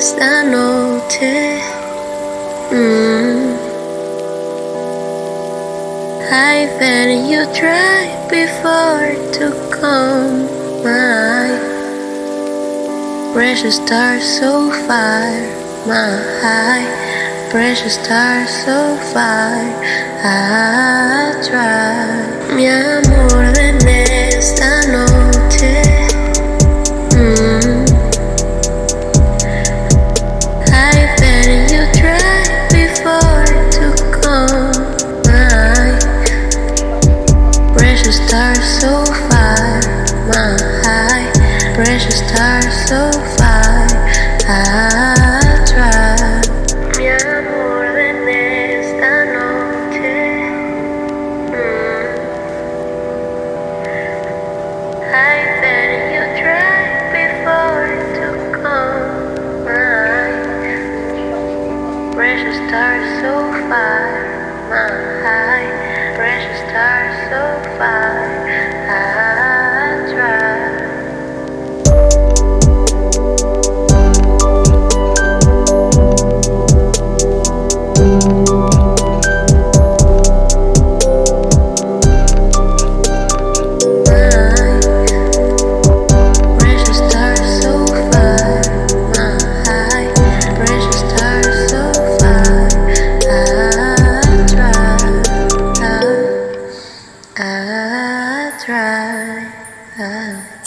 Esta noche. Mm. I've been you try before to come my precious star so far my precious star so far I try mi precious star so far my high. Precious star so far I try mi amor en esta noche. Mm. I've been you try before to come precious star so far my high. Precious star so far 伴 I try.